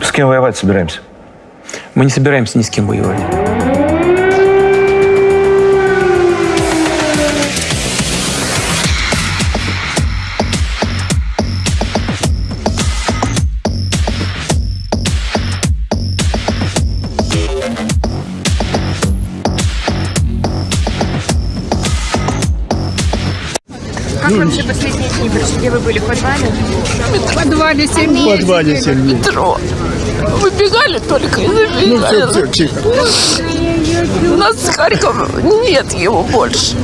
С кем воевать собираемся? Мы не собираемся ни с кем воевать. Как вообще последние дни прошли? Где вы были? В подвале? В подвале 7 дней. В подвале 7 дней. Метро. Выбегали только и забегали. Ну все, все, тихо. У нас в Харькове нет его больше.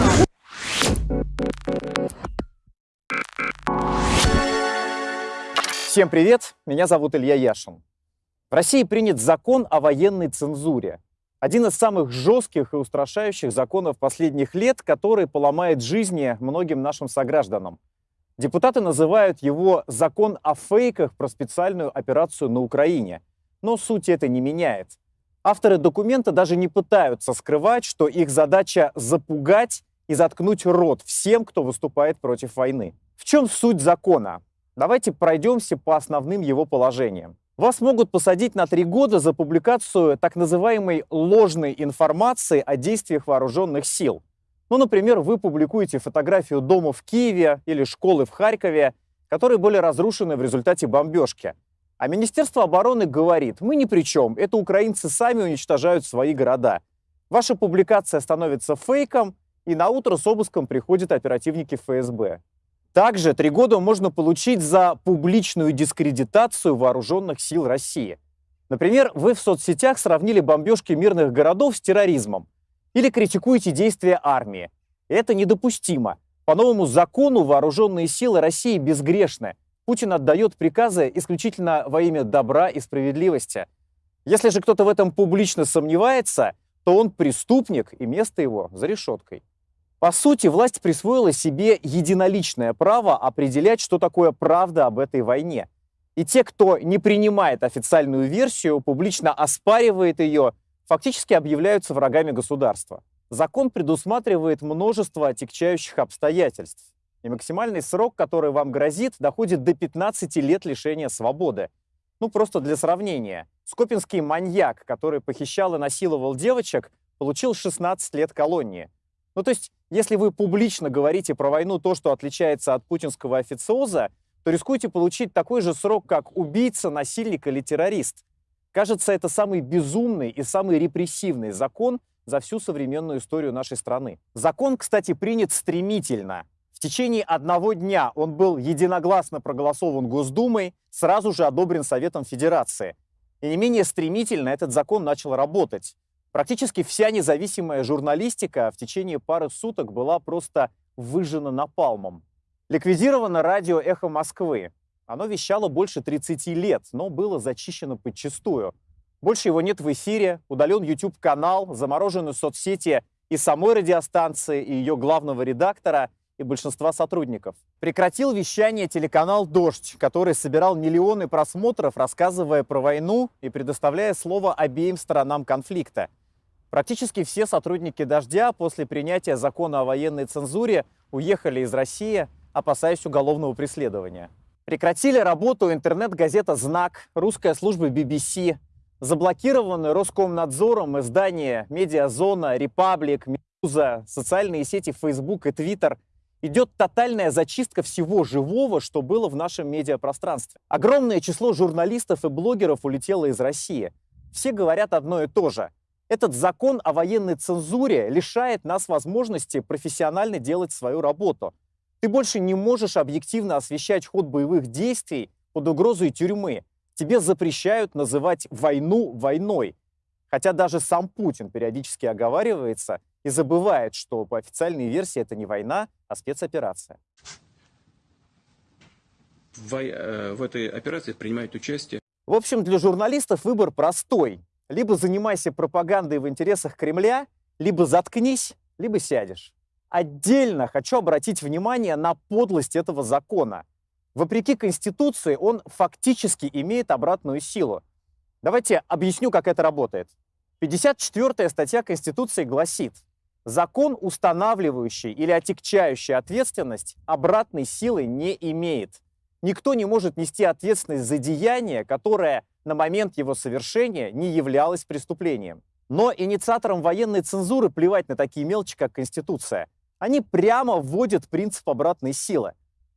Всем привет, меня зовут Илья Яшин. В России принят закон о военной цензуре. Один из самых жестких и устрашающих законов последних лет, который поломает жизни многим нашим согражданам. Депутаты называют его «закон о фейках про специальную операцию на Украине». Но суть это не меняет. Авторы документа даже не пытаются скрывать, что их задача запугать и заткнуть рот всем, кто выступает против войны. В чем суть закона? Давайте пройдемся по основным его положениям. Вас могут посадить на три года за публикацию так называемой ложной информации о действиях вооруженных сил. Ну, например, вы публикуете фотографию дома в Киеве или школы в Харькове, которые были разрушены в результате бомбежки. А Министерство обороны говорит, мы ни при чем, это украинцы сами уничтожают свои города. Ваша публикация становится фейком, и на утро с обыском приходят оперативники ФСБ. Также три года можно получить за публичную дискредитацию вооруженных сил России. Например, вы в соцсетях сравнили бомбежки мирных городов с терроризмом или критикуете действия армии. Это недопустимо. По новому закону вооруженные силы России безгрешны. Путин отдает приказы исключительно во имя добра и справедливости. Если же кто-то в этом публично сомневается, то он преступник, и место его за решеткой. По сути, власть присвоила себе единоличное право определять, что такое правда об этой войне. И те, кто не принимает официальную версию, публично оспаривает ее, фактически объявляются врагами государства. Закон предусматривает множество отягчающих обстоятельств. И максимальный срок, который вам грозит, доходит до 15 лет лишения свободы. Ну, просто для сравнения. Скопинский маньяк, который похищал и насиловал девочек, получил 16 лет колонии. Ну, то есть, если вы публично говорите про войну то, что отличается от путинского официоза, то рискуете получить такой же срок, как убийца, насильник или террорист. Кажется, это самый безумный и самый репрессивный закон за всю современную историю нашей страны. Закон, кстати, принят стремительно. В течение одного дня он был единогласно проголосован Госдумой, сразу же одобрен Советом Федерации. И не менее стремительно этот закон начал работать. Практически вся независимая журналистика в течение пары суток была просто выжжена напалмом. Ликвидировано радио «Эхо Москвы». Оно вещало больше 30 лет, но было зачищено подчистую. Больше его нет в эфире, удален YouTube-канал, заморожены соцсети и самой радиостанции, и ее главного редактора, и большинства сотрудников. Прекратил вещание телеканал «Дождь», который собирал миллионы просмотров, рассказывая про войну и предоставляя слово обеим сторонам конфликта. Практически все сотрудники «Дождя» после принятия закона о военной цензуре уехали из России, опасаясь уголовного преследования. Прекратили работу интернет-газета «Знак», русская служба BBC, заблокированы Роскомнадзором издания «Медиазона», «Репаблик», «Медуза», социальные сети Facebook и Twitter. Идет тотальная зачистка всего живого, что было в нашем медиапространстве. Огромное число журналистов и блогеров улетело из России. Все говорят одно и то же. Этот закон о военной цензуре лишает нас возможности профессионально делать свою работу. Ты больше не можешь объективно освещать ход боевых действий под угрозой тюрьмы. Тебе запрещают называть войну войной. Хотя даже сам Путин периодически оговаривается и забывает, что по официальной версии это не война, а спецоперация. В, э, в этой операции принимают участие. В общем, для журналистов выбор простой. Либо занимайся пропагандой в интересах Кремля, либо заткнись, либо сядешь. Отдельно хочу обратить внимание на подлость этого закона. Вопреки Конституции он фактически имеет обратную силу. Давайте объясню, как это работает. 54 статья Конституции гласит, закон, устанавливающий или отягчающий ответственность, обратной силы не имеет. Никто не может нести ответственность за деяние, которое на момент его совершения не являлось преступлением. Но инициаторам военной цензуры плевать на такие мелочи, как Конституция. Они прямо вводят принцип обратной силы.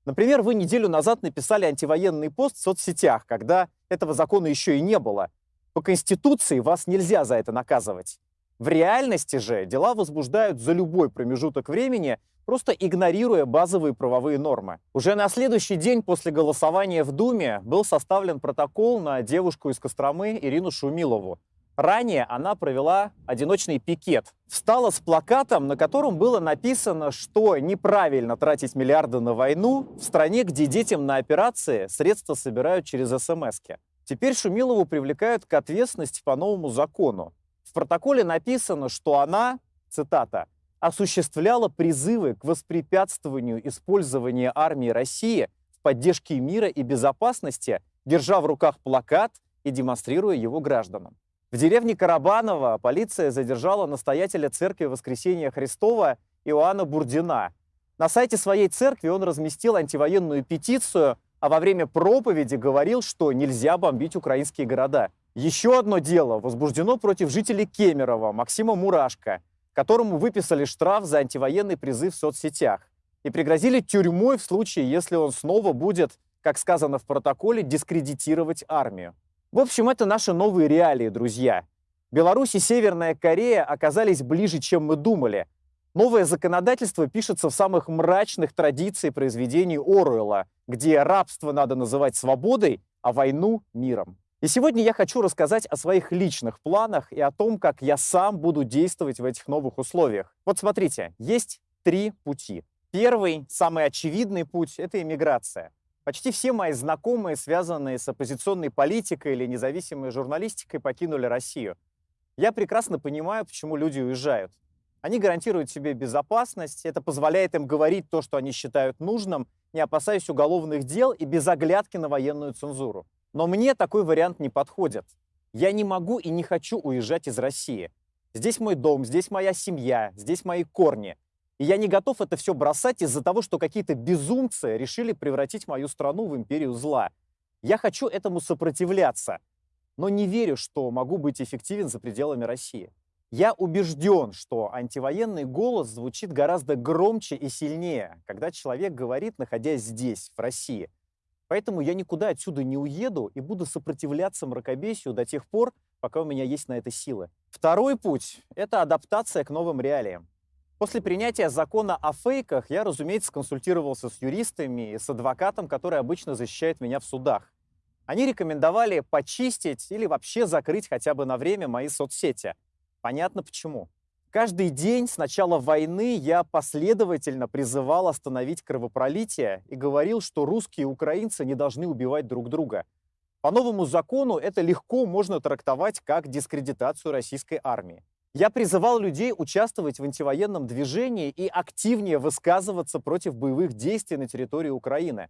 Например, вы неделю назад написали антивоенный пост в соцсетях, когда этого закона еще и не было. По Конституции вас нельзя за это наказывать. В реальности же дела возбуждают за любой промежуток времени, просто игнорируя базовые правовые нормы. Уже на следующий день после голосования в Думе был составлен протокол на девушку из Костромы Ирину Шумилову. Ранее она провела одиночный пикет. Встала с плакатом, на котором было написано, что неправильно тратить миллиарды на войну в стране, где детям на операции средства собирают через смс -ки. Теперь Шумилову привлекают к ответственности по новому закону. В протоколе написано, что она, цитата, осуществляла призывы к воспрепятствованию использования армии России в поддержке мира и безопасности, держа в руках плакат и демонстрируя его гражданам. В деревне Карабаново полиция задержала настоятеля церкви Воскресения Христова Иоанна Бурдина. На сайте своей церкви он разместил антивоенную петицию, а во время проповеди говорил, что нельзя бомбить украинские города. Еще одно дело возбуждено против жителей Кемерово Максима Мурашко – которому выписали штраф за антивоенный призыв в соцсетях и пригрозили тюрьмой в случае, если он снова будет, как сказано в протоколе, дискредитировать армию. В общем, это наши новые реалии, друзья. Беларусь и Северная Корея оказались ближе, чем мы думали. Новое законодательство пишется в самых мрачных традициях произведений Оруэлла, где рабство надо называть свободой, а войну – миром. И сегодня я хочу рассказать о своих личных планах и о том, как я сам буду действовать в этих новых условиях. Вот смотрите, есть три пути. Первый, самый очевидный путь – это иммиграция. Почти все мои знакомые, связанные с оппозиционной политикой или независимой журналистикой, покинули Россию. Я прекрасно понимаю, почему люди уезжают. Они гарантируют себе безопасность, это позволяет им говорить то, что они считают нужным, не опасаясь уголовных дел и без оглядки на военную цензуру. Но мне такой вариант не подходит. Я не могу и не хочу уезжать из России. Здесь мой дом, здесь моя семья, здесь мои корни. И я не готов это все бросать из-за того, что какие-то безумцы решили превратить мою страну в империю зла. Я хочу этому сопротивляться, но не верю, что могу быть эффективен за пределами России. Я убежден, что антивоенный голос звучит гораздо громче и сильнее, когда человек говорит, находясь здесь, в России – Поэтому я никуда отсюда не уеду и буду сопротивляться мракобесию до тех пор, пока у меня есть на это силы. Второй путь — это адаптация к новым реалиям. После принятия закона о фейках я, разумеется, консультировался с юристами и с адвокатом, который обычно защищает меня в судах. Они рекомендовали почистить или вообще закрыть хотя бы на время мои соцсети. Понятно почему. Каждый день с начала войны я последовательно призывал остановить кровопролитие и говорил, что русские и украинцы не должны убивать друг друга. По новому закону это легко можно трактовать как дискредитацию российской армии. Я призывал людей участвовать в антивоенном движении и активнее высказываться против боевых действий на территории Украины.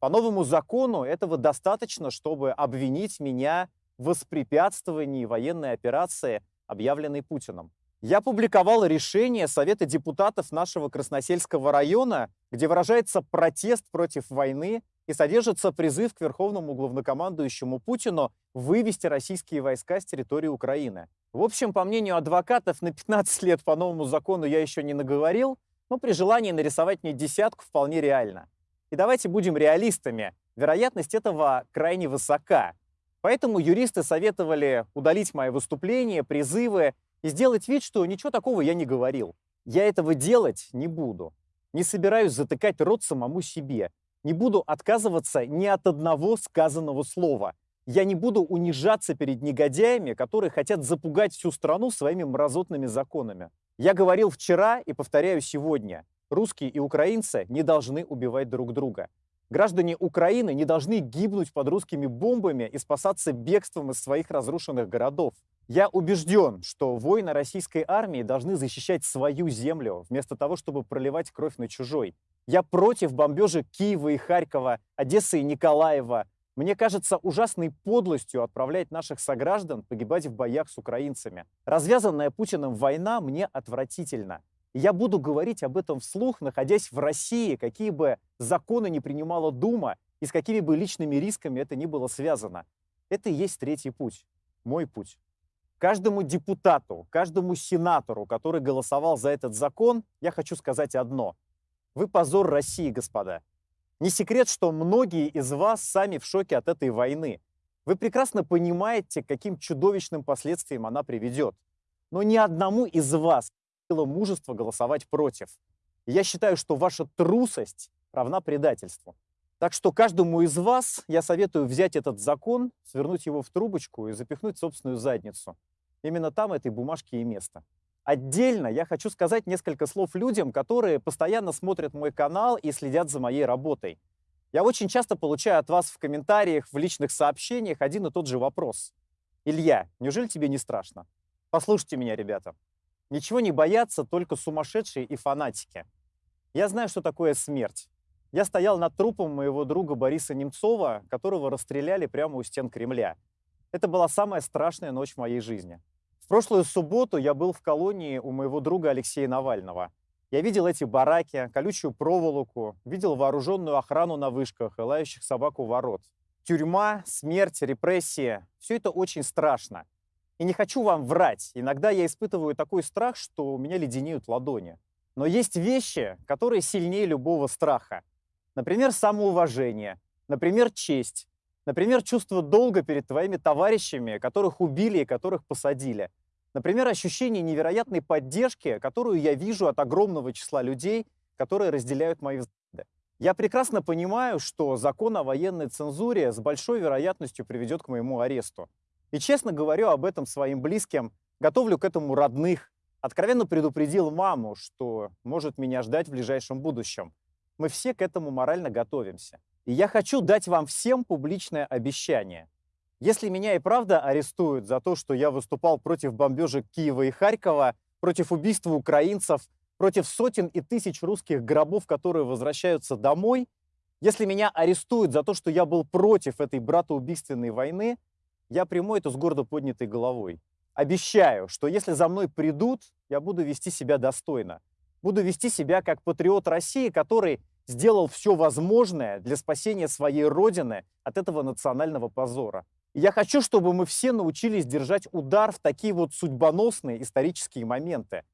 По новому закону этого достаточно, чтобы обвинить меня в воспрепятствовании военной операции, объявленной Путиным. Я публиковал решение Совета депутатов нашего Красносельского района, где выражается протест против войны и содержится призыв к верховному главнокомандующему Путину вывести российские войска с территории Украины. В общем, по мнению адвокатов, на 15 лет по новому закону я еще не наговорил, но при желании нарисовать мне десятку вполне реально. И давайте будем реалистами. Вероятность этого крайне высока. Поэтому юристы советовали удалить мои выступления, призывы и сделать вид, что ничего такого я не говорил. Я этого делать не буду. Не собираюсь затыкать рот самому себе. Не буду отказываться ни от одного сказанного слова. Я не буду унижаться перед негодяями, которые хотят запугать всю страну своими мразотными законами. Я говорил вчера и повторяю сегодня. Русские и украинцы не должны убивать друг друга. Граждане Украины не должны гибнуть под русскими бомбами и спасаться бегством из своих разрушенных городов. Я убежден, что воины российской армии должны защищать свою землю, вместо того, чтобы проливать кровь на чужой. Я против бомбежек Киева и Харькова, Одессы и Николаева. Мне кажется ужасной подлостью отправлять наших сограждан погибать в боях с украинцами. Развязанная Путиным война мне отвратительна. Я буду говорить об этом вслух, находясь в России, какие бы законы не принимала Дума и с какими бы личными рисками это ни было связано. Это и есть третий путь, мой путь. Каждому депутату, каждому сенатору, который голосовал за этот закон, я хочу сказать одно. Вы позор России, господа. Не секрет, что многие из вас сами в шоке от этой войны. Вы прекрасно понимаете, каким чудовищным последствиям она приведет. Но ни одному из вас мужество голосовать против. Я считаю, что ваша трусость равна предательству. Так что каждому из вас я советую взять этот закон, свернуть его в трубочку и запихнуть собственную задницу. Именно там этой бумажки и место. Отдельно я хочу сказать несколько слов людям, которые постоянно смотрят мой канал и следят за моей работой. Я очень часто получаю от вас в комментариях, в личных сообщениях один и тот же вопрос. Илья, неужели тебе не страшно? Послушайте меня, ребята. Ничего не боятся только сумасшедшие и фанатики. Я знаю, что такое смерть. Я стоял над трупом моего друга Бориса Немцова, которого расстреляли прямо у стен Кремля. Это была самая страшная ночь в моей жизни. В прошлую субботу я был в колонии у моего друга Алексея Навального. Я видел эти бараки, колючую проволоку, видел вооруженную охрану на вышках лающих собак у ворот. Тюрьма, смерть, репрессии – все это очень страшно. И не хочу вам врать, иногда я испытываю такой страх, что у меня леденеют ладони. Но есть вещи, которые сильнее любого страха. Например, самоуважение, например, честь, например, чувство долга перед твоими товарищами, которых убили и которых посадили. Например, ощущение невероятной поддержки, которую я вижу от огромного числа людей, которые разделяют мои взгляды. Я прекрасно понимаю, что закон о военной цензуре с большой вероятностью приведет к моему аресту. И честно говорю об этом своим близким, готовлю к этому родных, откровенно предупредил маму, что может меня ждать в ближайшем будущем. Мы все к этому морально готовимся. И я хочу дать вам всем публичное обещание. Если меня и правда арестуют за то, что я выступал против бомбежек Киева и Харькова, против убийства украинцев, против сотен и тысяч русских гробов, которые возвращаются домой, если меня арестуют за то, что я был против этой братоубийственной войны, я приму это с гордо поднятой головой. Обещаю, что если за мной придут, я буду вести себя достойно. Буду вести себя как патриот России, который сделал все возможное для спасения своей родины от этого национального позора. И я хочу, чтобы мы все научились держать удар в такие вот судьбоносные исторические моменты.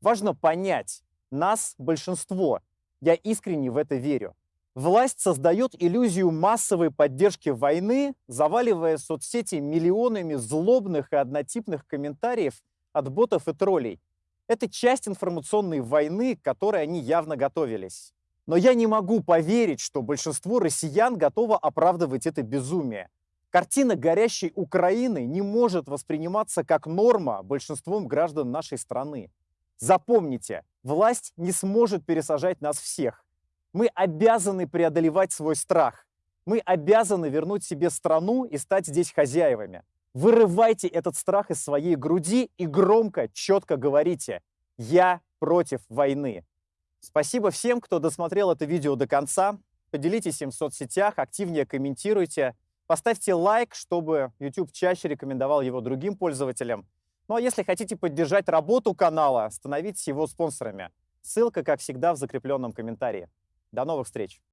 Важно понять, нас большинство. Я искренне в это верю. Власть создает иллюзию массовой поддержки войны, заваливая соцсети миллионами злобных и однотипных комментариев от ботов и троллей. Это часть информационной войны, к которой они явно готовились. Но я не могу поверить, что большинство россиян готово оправдывать это безумие. Картина горящей Украины не может восприниматься как норма большинством граждан нашей страны. Запомните, власть не сможет пересажать нас всех. Мы обязаны преодолевать свой страх. Мы обязаны вернуть себе страну и стать здесь хозяевами. Вырывайте этот страх из своей груди и громко, четко говорите «Я против войны». Спасибо всем, кто досмотрел это видео до конца. Поделитесь им в соцсетях, активнее комментируйте. Поставьте лайк, чтобы YouTube чаще рекомендовал его другим пользователям. Ну а если хотите поддержать работу канала, становитесь его спонсорами. Ссылка, как всегда, в закрепленном комментарии. До новых встреч!